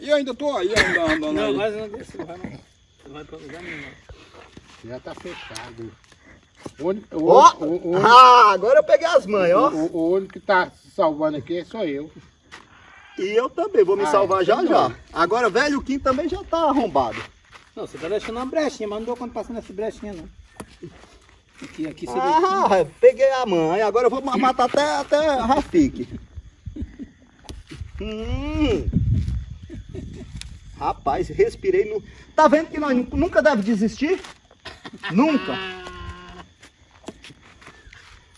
E eu ainda tô aí, ainda andando Não, aí. mas não desce, não vai não. Não vai pra lugar nenhum. não. Já tá fechado. Ó, o, o, o, ah, agora eu peguei as mães, ó. o- o único que tá salvando aqui sou eu. E eu também vou me Ah, salvar já já. Agora, velho, o Kim também já tá arrombado. Não, você tá deixando uma brechinha, mas não dou quando passa nessa brechinha, não. Aqui, aqui você vê. Ah, peguei a mãe. Agora eu vou ma- matar até, até a Rafik. Hum. Rapaz, respirei no. Tá vendo que nós nu- nunca deve desistir? Nunca.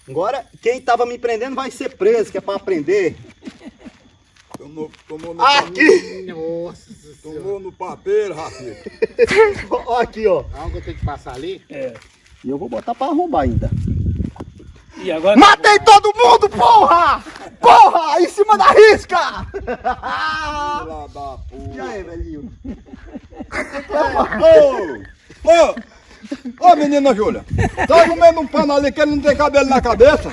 Agora, quem tava me prendendo vai ser preso, que é pra aprender. Tomou, tomou, no, Aqui! Nossa tomou no papeiro, Rafi. Ó, aqui, ó. Algo eu tenho que passar ali? É. E eu vou botar pra arrombar ainda. E agora. Matei todo mundo, porra! Porra! Em cima da risca! Filha da E aí, velhinho? Ô! Ô! Ô, menina Júlia, tá comendo um pano ali que ele não tem cabelo na cabeça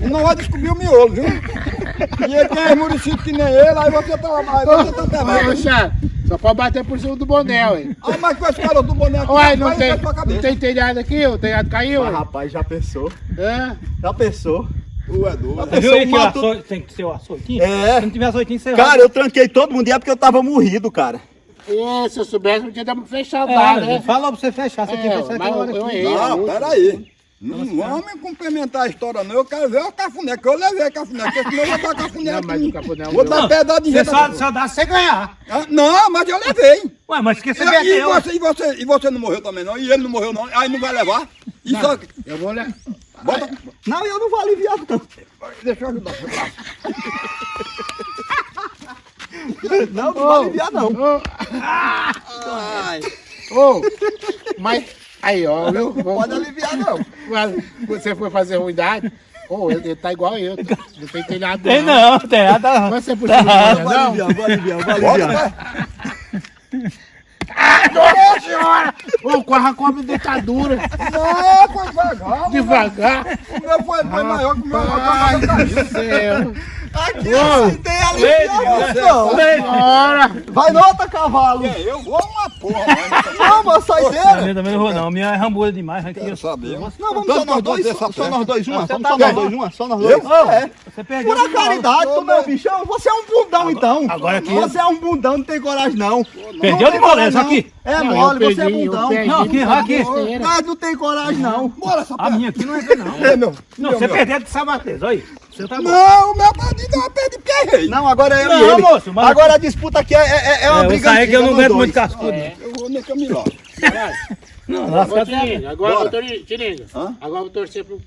e não vai descobrir o miolo, viu? E ele tem muricido que nem ele, aí você tá, aí você tá. Xan, só pode bater por cima do boné, ué. Ah, mas com esse cara do boné aqui, Ué, não tem, não tem telhado aqui? O telhado caiu? Ué? rapaz, já pensou? É? Já pensou? Tu é doido. Você viu aí que mato- açoite tem que ser o açoitinho? É. Se não tiver açoitinho, você Cara, eu tranquei todo mundo e é porque eu tava morrido, cara. E se eu soubesse, não tinha dado pra fechar É, lá, né? Falou pra você fechar, você É, tinha que fechar aquela hora eu aqui. errei. Não, peraí. Não vamos complementar a história não, eu quero ver o cafuné, que eu levei cafuné, porque senão eu vou dar cafuné Não, aqui. cafuné é Vou dar pedaço de Você jeito. só, só dá se você ganhar. Ah, Não, mas eu levei. Ué, mas que você E, e, você, e, você, e você não morreu também não? E ele não morreu não? Aí não vai levar? E só... Eu vou olhar. Bota... Não, eu não vou aliviar, não. Deixa eu ajudar. Não, não vou aliviar, não. Ô, Ai. ô, mas aí, ó, viu? Pode aliviar, não. Mas Você foi fazer ruindade? Ô, ele, ele tá igual eu. tá? Não tem telhado Tem não, tem nada. Mas você puxou o boné, Vou não? aliviar, vou aliviar, vou aliviar. vai. Nossa senhora! Corra com a dentadura. Não, foi devagar. Devagar. O meu foi, foi maior que o meu. Ai, do céu. Aqui Ô. assim tem aliviar, não. Bora. Vai nota, cavalo. Eu vou uma porra, A minha também não vou não, a minha é rambuda demais. Aqui, quero saber. Não, vamos só nós dois, só, essa só nós dois, uma. Vamos tá só nós dois, uma, só nós dois. É. Você perdeu. Por a caridade do meu bichão, você é um bundão então. agora aqui- Você é um bundão, não tem coragem não. Perdeu de moleza aqui. É mole, você é bundão. perdi. Não, aqui, aqui. Mas não tem coragem não. Bora essa A minha aqui não entra não. É, meu. Não, você perdeu de sabatez, olha aí. Você tá. Não, o meu bandido eu perdi porque errei. Não, agora é eu Não, e ele. moço, mas- Agora a disputa aqui é, é, é uma É, eu briga saí que eu não aguento muito cascudo. Eu vou nesse caminho lá. Não, Tiringa, agora agora eu vou torcer pro